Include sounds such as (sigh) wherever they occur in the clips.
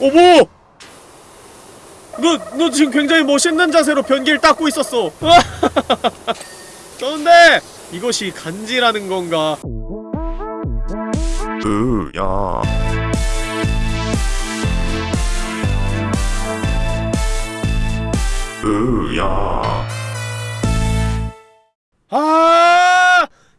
어머! 너, 너 지금 굉장히 멋있는 자세로 변기를 닦고 있었어. (laughs) 그런데 이것이 간지라는 건가? 으야 으야 아!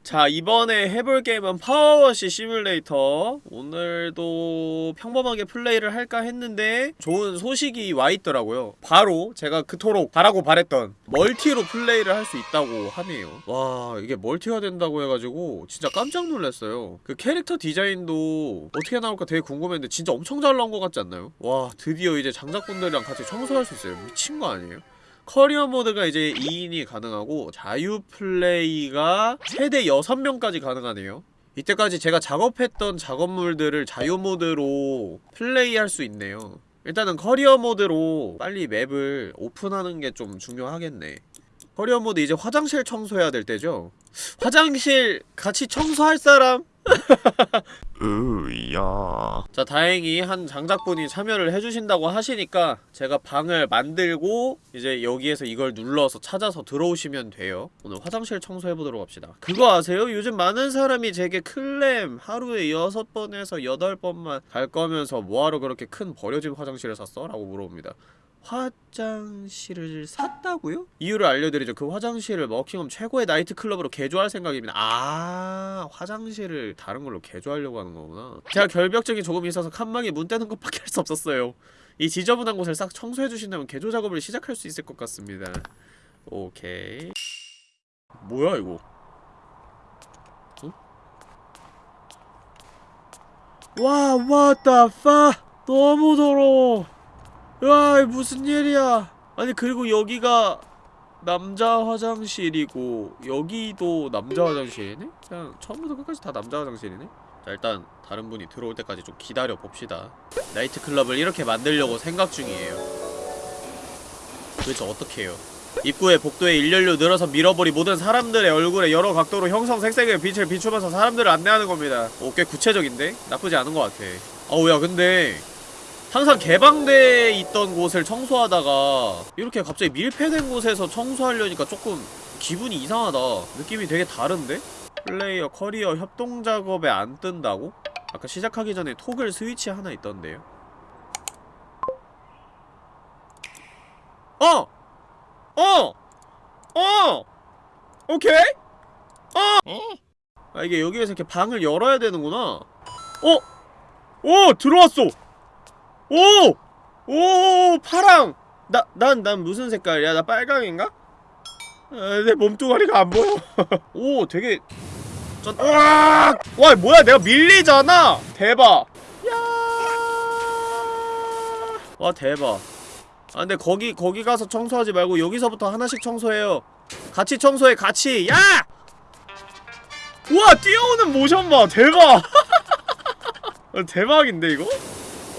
자, 이번에 해볼 게임은 파워워시 시뮬레이터. 오늘도 평범하게 플레이를 할까 했는데 좋은 소식이 와 있더라고요. 바로 제가 그토록 바라고 바랬던 멀티로 플레이를 할 수 있다고 하네요. 와, 이게 멀티가 된다고 해가지고 진짜 깜짝 놀랐어요. 그 캐릭터 디자인도 어떻게 나올까 되게 궁금했는데 진짜 엄청 잘 나온 것 같지 않나요? 와, 드디어 이제 장작분들이랑 같이 청소할 수 있어요. 미친 거 아니에요? 커리어 모드가 이제 2인이 가능하고 자유 플레이가 최대 6명까지 가능하네요. 이때까지 제가 작업했던 작업물들을 자유 모드로 플레이할 수 있네요. 일단은 커리어 모드로 빨리 map을 오픈하는 게 좀 중요하겠네. 커리어 모드 이제 화장실 청소해야 될 때죠? 화장실 같이 청소할 사람? (laughs) 으야 자 다행히 한 장작분이 참여를 해주신다고 하시니까 제가 방을 만들고 이제 여기에서 이걸 눌러서 찾아서 들어오시면 돼요 오늘 화장실 청소해보도록 합시다 그거 아세요? 요즘 많은 사람이 제게 클램 하루에 6번에서 8번만 갈 거면서 뭐하러 그렇게 큰 버려진 화장실을 샀어? 라고 물어봅니다 화장실을 샀다고요? 이유를 알려드리죠. 그 화장실을 머킹엄 최고의 나이트클럽으로 개조할 생각입니다. 아, 화장실을 다른 걸로 개조하려고 하는 거구나. 제가 결벽증이 조금 있어서 칸막이 문 떼는 것밖에 할 수 없었어요. 이 지저분한 곳을 싹 청소해주신다면 개조 작업을 시작할 수 있을 것 같습니다. 오케이. 뭐야, 이거? 어? 와, what the fuck? 너무 더러워. 야, 이거 무슨 일이야? 아니 그리고 여기가 남자 화장실이고 여기도 남자 화장실이네? 그냥 처음부터 끝까지 다 남자 화장실이네? 자 일단 다른 분이 들어올 때까지 좀 기다려 봅시다. 나이트클럽을 이렇게 만들려고 생각 중이에요. 도대체 어떻게 해요? 입구에 복도에 일렬로 늘어서 밀어버리 모든 사람들의 얼굴에 여러 각도로 형성색색의 빛을 비추면서 사람들을 안내하는 겁니다. 오, 꽤 구체적인데? 나쁘지 않은 것 같아. 어우, 야, 근데 항상 개방돼 있던 곳을 청소하다가 이렇게 갑자기 밀폐된 곳에서 청소하려니까 조금 기분이 이상하다 느낌이 되게 다른데? 플레이어 커리어 협동 작업에 안 뜬다고? 아까 시작하기 전에 토글 스위치 하나 있던데요 어! 어! 어! 오케이? 어! 아 이게 여기에서 이렇게 방을 열어야 되는구나 어! 오! 들어왔어! 오! 오! 파랑! 나, 난, 난 무슨 색깔이야? 나 빨강인가? 아, 내 몸뚱아리가 안 보여. (laughs) 오, 되게. 전, 와! 와, 뭐야, 내가 밀리잖아! 대박! 야! 와, 대박. 아, 근데 거기, 거기 가서 청소하지 말고 여기서부터 하나씩 청소해요. 같이 청소해, 같이! 야! 우와, 뛰어오는 모션 봐! 대박! 아, (laughs) 대박인데, 이거?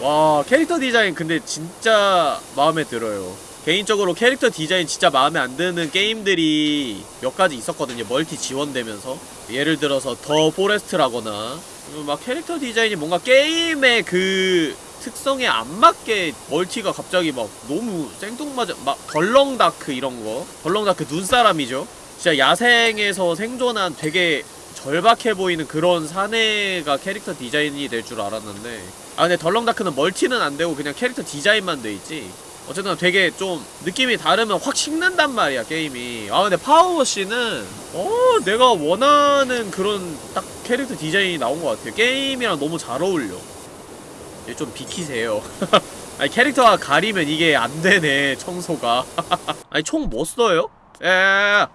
와 캐릭터 디자인 근데 진짜 마음에 들어요. 개인적으로 캐릭터 디자인 진짜 마음에 안 드는 게임들이 몇 가지 있었거든요. 멀티 지원되면서. 예를 들어서 The Forest라거나. 막 캐릭터 디자인이 뭔가 게임의 그 특성에 안 맞게 멀티가 갑자기 막 너무 생뚱맞아 막 The Long Dark 이런 거. The Long Dark 눈사람이죠. 진짜 야생에서 생존한 되게 절박해 보이는 그런 사내가 캐릭터 디자인이 될 줄 알았는데 아 근데 The Long Dark는 멀티는 안되고 그냥 캐릭터 디자인만 돼있지. 어쨌든 되게 좀 느낌이 다르면 확 식는단 말이야 게임이. 아 근데 파워워시는 어 내가 원하는 그런 딱 캐릭터 디자인이 나온 것 같아요. 게임이랑 너무 잘 어울려. 얘좀 비키세요. (laughs) 아니 캐릭터가 가리면 이게 안되네 청소가. (laughs) 아니 총 뭐 써요? 에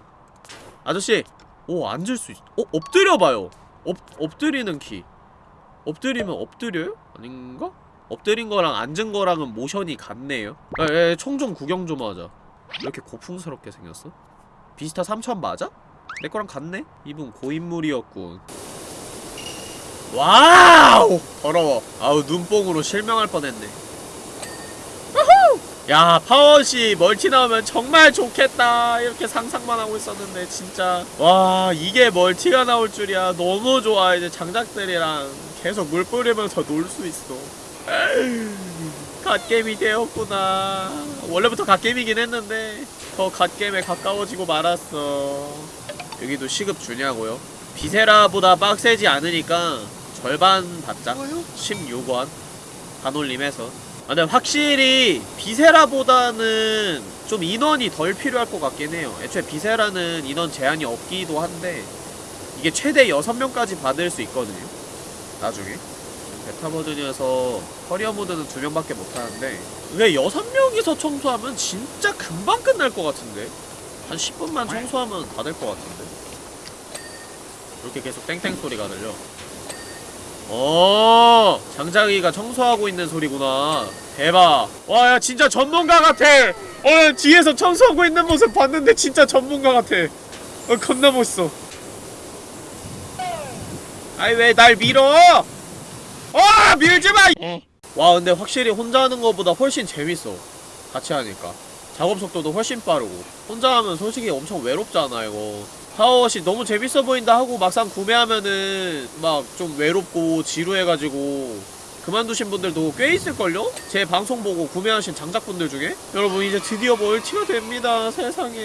아저씨 오 앉을 수 있.. 어? 엎드려봐요. 엎.. 엎드리는 키. 엎드리면 엎드려요? 아닌가? 엎드린 거랑 앉은 거랑은 모션이 같네요 에, 총좀 구경 좀 하자 왜 이렇게 고풍스럽게 생겼어? 비스타 3000 맞아? 내 거랑 같네? 이분 고인물이었군 와우! 더러워 아우 눈뽕으로 실명할 뻔했네 야 파워워시 멀티 나오면 정말 좋겠다 이렇게 상상만 하고 있었는데 진짜 와 이게 멀티가 나올 줄이야 너무 좋아 이제 장작들이랑 계속 물 뿌리면서 놀 수 있어. 갓겜이 되었구나. 원래부터 갓겜이긴 했는데 더 갓겜에 가까워지고 말았어. 여기도 시급 주냐고요? 비세라보다 빡세지 않으니까 절반 받자. 16원. 반올림해서. 아, 근데 확실히 Viscera보다는 좀 인원이 덜 필요할 것 같긴 해요. 애초에 Viscera는 인원 제한이 없기도 한데 이게 최대 6명까지 받을 수 있거든요 나중에. 베타 버전이어서 커리어 모드는 2명밖에 못하는데 왜 6명이서 청소하면 진짜 금방 끝날 것 같은데? 한 10분만 청소하면 다 될 것 같은데? 이렇게 계속 땡땡 소리가 들려. 어 장자기가 청소하고 있는 소리구나. 대박. 와 야 진짜 전문가 같아. 어 뒤에서 청소하고 있는 모습 봤는데 진짜 전문가 같아. 어 겁나 멋있어 아이 왜 날 밀어? 아 밀지마! 와 근데 확실히 혼자 하는 것보다 훨씬 재밌어. 같이 하니까. 작업 속도도 훨씬 빠르고. 혼자 하면 솔직히 엄청 외롭잖아 이거. PowerWash 너무 재밌어 보인다 하고 막상 구매하면은 막 좀 외롭고 지루해가지고 그만두신 분들도 꽤 있을걸요? 제 방송 보고 구매하신 장작분들 중에? 여러분 이제 드디어 멀티가 됩니다 세상에.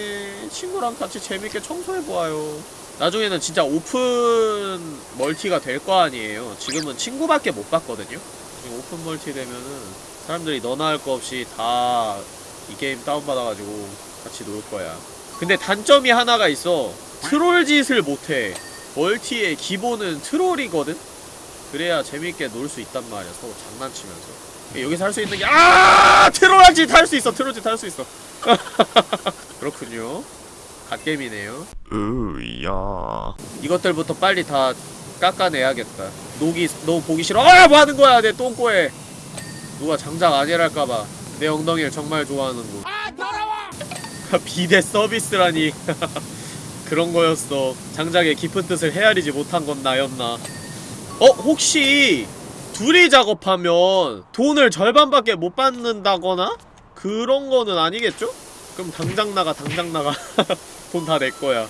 친구랑 같이 재밌게 청소해보아요 나중에는 진짜 오픈 멀티가 될 거 아니에요. 지금은 친구밖에 못 봤거든요. 오픈 멀티 되면은 사람들이 너나 할 거 없이 다 이 게임 다운받아가지고 같이 놀 거야. 근데 단점이 하나가 있어. 트롤 짓을 못해. 멀티의 기본은 troll이거든? 그래야 재밌게 놀 수 있단 말이야 서로 장난치면서. 여기서 할 수 있는 게 아! 트롤 짓 할 수 있어 트롤 짓 할 수 있어. (laughs) 그렇군요 갓겜이네요 으야. 이것들부터 빨리 다 깎아내야겠다 녹이 너무 보기 싫어 아! 뭐하는 거야 내 똥꼬에 누가 장작 아니랄까봐 내 엉덩이를 정말 좋아하는군 아 더러워 비대 서비스라니 (laughs) 그런 거였어 장작의 깊은 뜻을 헤아리지 못한 건 나였나 어? 혹시 둘이 작업하면 돈을 절반밖에 못 받는다거나? 그런 거는 아니겠죠? 그럼 당장 나가 당장 나가 (laughs) 돈 다 내 거야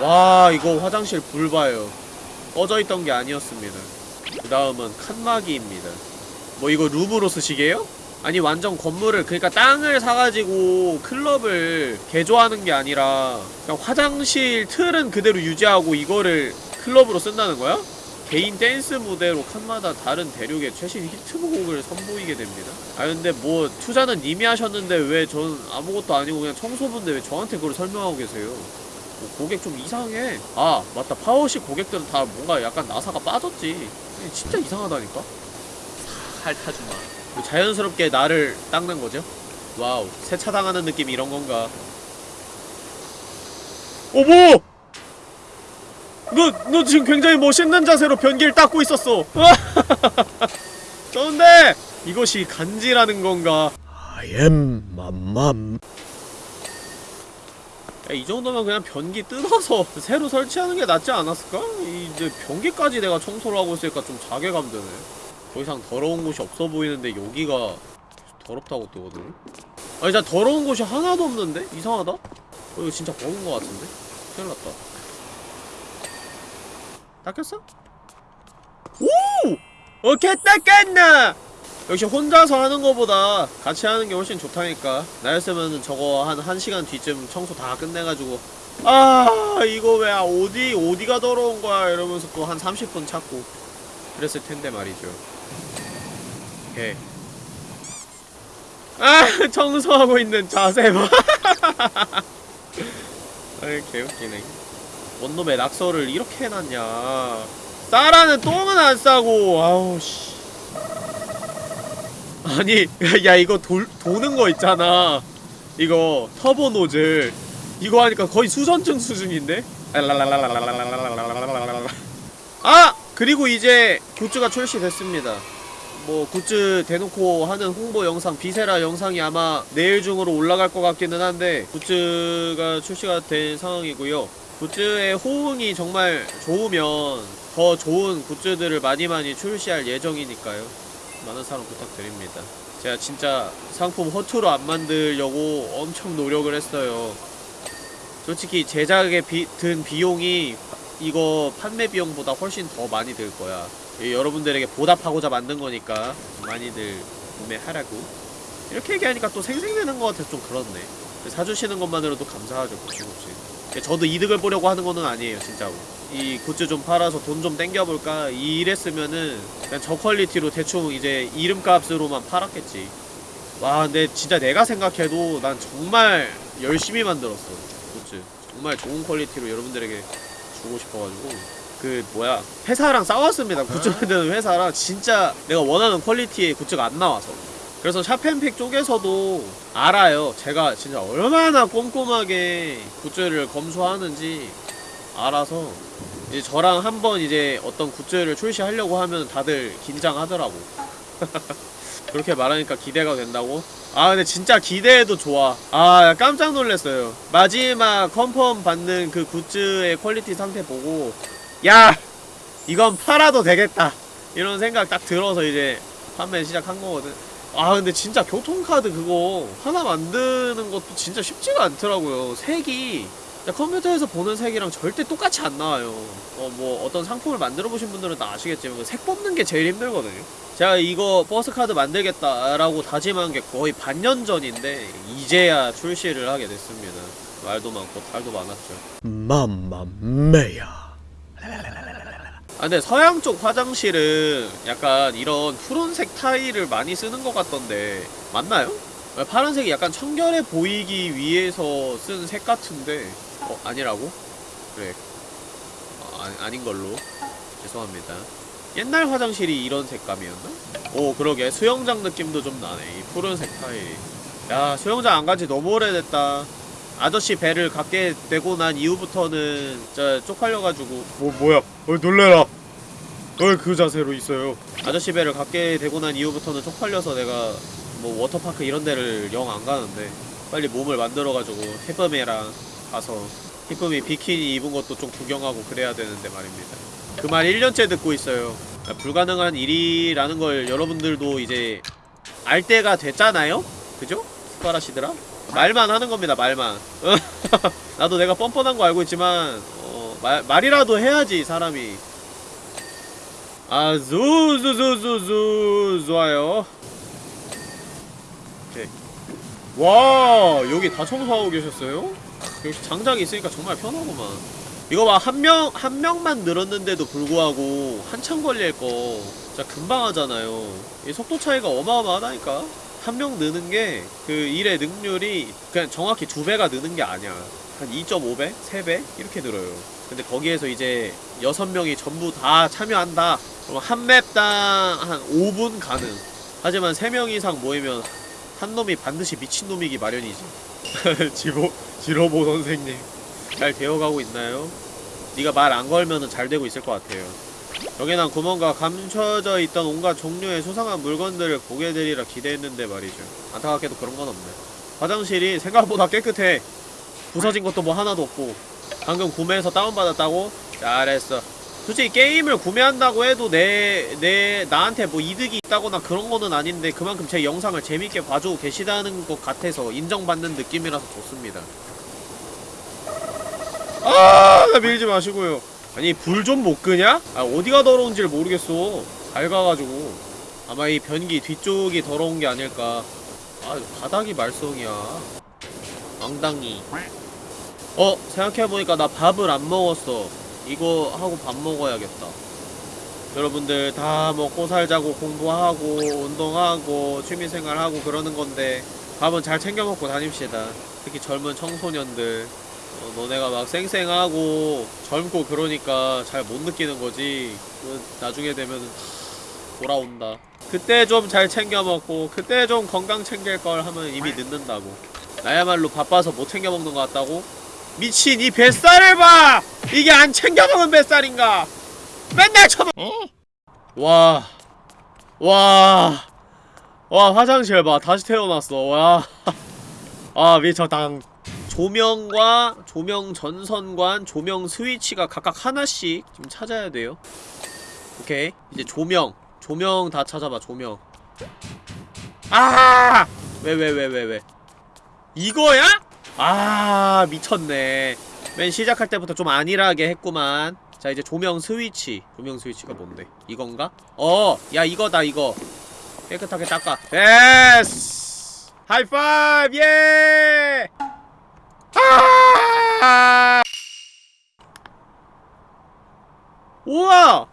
와 이거 화장실 불 봐요 꺼져있던 게 아니었습니다 그 다음은 칸막이입니다 뭐 이거 룸으로 쓰시게요? 아니 완전 건물을 그러니까 땅을 사가지고 클럽을 개조하는 게 아니라 그냥 화장실 틀은 그대로 유지하고 이거를 클럽으로 쓴다는 거야? 개인 댄스 무대로 칸마다 다른 대륙의 최신 히트곡을 선보이게 됩니다. 아 근데 뭐 투자는 님이 하셨는데 왜 전 아무것도 아니고 그냥 청소부인데 왜 저한테 그걸 설명하고 계세요? 뭐 고객 좀 이상해. 아 맞다. 파워식 고객들은 다 뭔가 약간 나사가 빠졌지. 진짜 이상하다니까? 핥아주마. 자연스럽게 나를 닦는 거죠? Wow. 세차당하는 느낌이 이런 건가? 어머 너, 너 지금 굉장히 멋있는 자세로 변기를 닦고 있었어 (laughs) 좋은데 이것이 간지라는 건가 I am 맘맘. 야, 이 정도면 그냥 변기 뜯어서 (laughs) 새로 설치하는 게 낫지 않았을까? 이 이제 변기까지 내가 청소를 하고 있으니까 좀 자괴감 드네. 더 이상 더러운 곳이 없어 보이는데 여기가 더럽다고 뜨거든. 아니, 진짜 더러운 곳이 하나도 없는데? 이상하다? 어, 이거 진짜 버그인 것 같은데? 큰일 났다. 닦였어? 오! 오케이, 닦았나! 역시 혼자서 하는 거보다 같이 하는 게 훨씬 좋다니까 나였으면 저거 한 1시간 뒤쯤 청소 다 끝내가지고 아 이거 왜 어디 어디가 더러운 거야 이러면서 또 한 30분 찾고 그랬을 텐데 말이죠 오케이 아 (laughs) 청소하고 있는 자세 봐 (laughs) 아이 개웃기네 원놈의 낙서를 이렇게 해놨냐. 싸라는 똥은 안 싸고 아우 씨. 아니 (laughs) 야 이거 돌, 도는 거 있잖아. 이거 터보 노즐. 이거 하니까 거의 수선증 수준인데? 아! 그리고 이제 굿즈가 출시됐습니다. 뭐 굿즈 대놓고 하는 홍보 영상 Viscera 영상이 아마 내일 중으로 올라갈 것 같기는 한데 굿즈가 출시가 된 상황이고요 굿즈의 호응이 정말 좋으면 더 좋은 굿즈들을 많이 많이 출시할 예정이니까요 많은 사랑 부탁드립니다. 제가 진짜 상품 허투루 안 만들려고 엄청 노력을 했어요. 솔직히 제작에 비, 든 비용이 이거 판매 비용보다 훨씬 더 많이 들 거야. 이 여러분들에게 보답하고자 만든 거니까 많이들 구매하라고 이렇게 얘기하니까 또 생색내는 것 같아서 좀 그렇네 사주시는 것만으로도 감사하죠 그치그치 저도 이득을 보려고 하는 거는 아니에요 진짜로. 이 굿즈 좀 팔아서 돈 좀 땡겨볼까? 이랬으면은 그냥 저 quality로 대충 이제 이름값으로만 팔았겠지. 와 근데 진짜 내가 생각해도 난 정말 열심히 만들었어 굿즈. 정말 좋은 quality로 여러분들에게 주고 싶어가지고. 그 뭐야 회사랑 싸웠습니다. 굿즈 만드는 회사랑 진짜 내가 원하는 quality의 굿즈가 안 나와서 그래서 샵팬픽 쪽에서도 알아요. 제가 진짜 얼마나 꼼꼼하게 굿즈를 검수하는지 알아서 이제 저랑 한번 이제 어떤 굿즈를 출시하려고 하면 다들 긴장하더라고. (laughs) 그렇게 말하니까 기대가 된다고? 아 근데 진짜 기대해도 좋아. 아 깜짝 놀랐어요. 마지막 confirm 받는 그 굿즈의 quality 상태 보고 야 이건 팔아도 되겠다. 이런 생각 딱 들어서 이제 판매 시작한 거거든 아 근데 진짜 교통카드 그거 하나 만드는 것도 진짜 쉽지가 않더라고요. 색이. 컴퓨터에서 보는 색이랑 절대 똑같이 안 나와요. 어 뭐 어떤 상품을 만들어 보신 분들은 다 아시겠지만 그색 뽑는 게 제일 힘들거든요. 제가 이거 버스카드 만들겠다라고 다짐한 게 거의 반년 전인데 이제야 출시를 하게 됐습니다. 말도 많고 탈도 많았죠. 맘마메야. 아 근데 서양 쪽 화장실은 약간 이런 푸른색 타일을 많이 쓰는 것 같던데 맞나요? 아, 파란색이 약간 청결해 보이기 위해서 쓴 색 같은데 어? 아니라고? 그래 어, 아니, 아닌 걸로 죄송합니다 옛날 화장실이 이런 색감이었나? 오 그러게 수영장 느낌도 좀 나네 이 푸른색 타일이 야 수영장 안 간지 너무 오래됐다 아저씨 배를 갖게 되고 난 이후부터는 진짜 쪽팔려가지고 뭐 뭐야 어 놀래라 왜그 자세로 있어요 아저씨 배를 갖게 되고 난 이후부터는 쪽팔려서 내가 뭐 워터파크 이런 데를 영 안 가는데 빨리 몸을 만들어가지고 해범이랑 가서 희쁨이 비키니 입은 것도 좀 구경하고 그래야 되는데 말입니다 그 말 1년째 듣고 있어요 아, 불가능한 일이라는 걸 여러분들도 이제 알 때가 됐잖아요? 그죠? 스파라시드라? 말만 하는 겁니다 말만 (laughs) 나도 내가 뻔뻔한 거 알고 있지만 어, 말, 말이라도 해야지 사람이. 아 zuzuzuzuzu 좋아요. 오케이. 와 여기 다 청소하고 계셨어요? 역시 장작이 있으니까 정말 편하구만. 이거 봐 한 명 한 명만 늘었는데도 불구하고 한참 걸릴 거 진짜 금방 하잖아요. 이 속도 차이가 어마어마하다니까. 한 명 느는 게 그 일의 능률이 그냥 정확히 두 배가 느는 게 아니야. 한 2.5배? 3배? 이렇게 늘어요 근데 거기에서 이제 여섯 명이 전부 다 참여한다. 그럼 한 맵당 한 5분 가능. 하지만 3명 이상 모이면 한 놈이 반드시 미친놈이기 마련이지. (laughs) 지로, 지로보 선생님. 잘 되어가고 있나요? 네가 말 안 걸면은 잘 되고 있을 것 같아요. 여기난 구멍과 감춰져 있던 온갖 종류의 수상한 물건들을 보게 되리라 기대했는데 말이죠. 안타깝게도 그런 건 없네. 화장실이 생각보다 깨끗해. 부서진 것도 뭐 하나도 없고 방금 구매해서 다운받았다고? 잘했어 솔직히 게임을 구매한다고 해도 내, 내, 나한테 뭐 이득이 있다거나 그런 거는 아닌데 그만큼 제 영상을 재밌게 봐주고 계시다는 것 같아서 인정받는 느낌이라서 좋습니다 아, 나 밀지 마시고요. 아니, 불 좀 못 끄냐? 아, 어디가 더러운지를 모르겠어. 밝아가지고. 아마 이 변기 뒤쪽이 더러운 게 아닐까. 아, 바닥이 말썽이야. 엉덩이. 어, 생각해보니까 나 밥을 안 먹었어. 이거 하고 밥 먹어야겠다. 여러분들 다 먹고 살자고 공부하고 운동하고 취미생활하고 그러는 건데 밥은 잘 챙겨 먹고 다닙시다. 특히 젊은 청소년들. 어, 너네가 막 쌩쌩하고 젊고 그러니까 잘 못 느끼는 거지 그 나중에 되면 돌아온다 그때 좀 잘 챙겨 먹고 그때 좀 건강 챙길 걸 하면 이미 늦는다고 나야말로 바빠서 못 챙겨 먹는 것 같다고? 미친 이 뱃살을 봐! 이게 안 챙겨 먹은 뱃살인가? 맨날 쳐먹 와. 와. 와, 화장실 봐. 다시 태어났어. 와. 아, 미쳤당. 조명과 조명 전선관, 조명 스위치가 각각 하나씩 지금 찾아야 돼요. 오케이. 이제 조명. 조명 다 찾아봐, 조명. 아! 왜, 왜, 왜, 왜, 왜. 이거야? 아, 미쳤네. 맨 시작할 때부터 좀 안일하게 했구만. 자, 이제 조명 스위치. 조명 스위치가 뭔데? 이건가? 어! 야, 이거다, 이거. 깨끗하게 닦아 yes high five yeah 아! 우와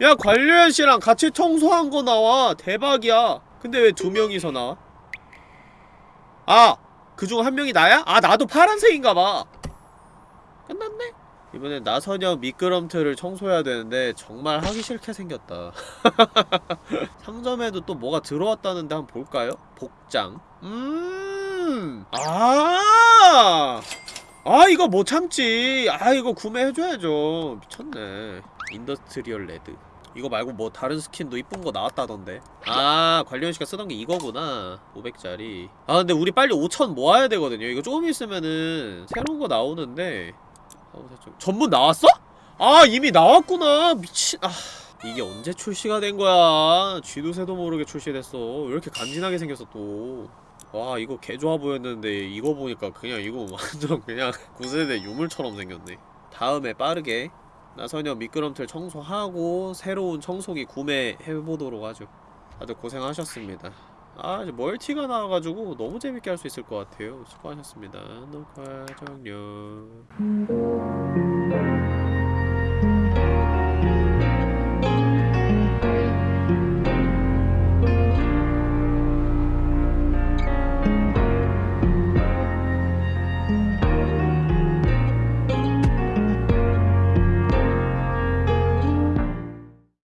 야 관련 씨랑 같이 청소한 거 나와 대박이야 근데 왜 두 명이서 나와 아 그중 한 명이 나야? 아 나도 파란색인가봐. 끝났네? 이번엔 나선형 미끄럼틀을 청소해야 되는데 정말 하기 싫게 생겼다. (laughs) 상점에도 또 뭐가 들어왔다는데 한번 볼까요? 복장. 음. 아! 아 이거 못 참지? 아 이거 구매해줘야죠. 미쳤네. industrial red 이거 말고 뭐 다른 스킨도 이쁜 거 나왔다던데. 아 관련씨가 쓰던 게 이거구나. 500짜리. 아 근데 우리 빨리 5천 모아야 되거든요. 이거 조금 있으면은 새로운 거 나오는데. 전문 나왔어? 아 이미 나왔구나. 미친. 아 이게 언제 출시가 된 거야? 쥐도 새도 모르게 출시됐어. 왜 이렇게 간지나게 생겼어 또 와 이거 개 좋아 보였는데 이거 보니까 그냥 이거 완전 그냥 (laughs) 9세대 유물처럼 생겼네. 다음에 빠르게 나선녀 미끄럼틀 청소하고 새로운 청소기 구매해보도록 하죠. 다들 고생하셨습니다. 아 이제 멀티가 나와가지고 너무 재밌게 할 수 있을 것 같아요. 수고하셨습니다. 녹화 종료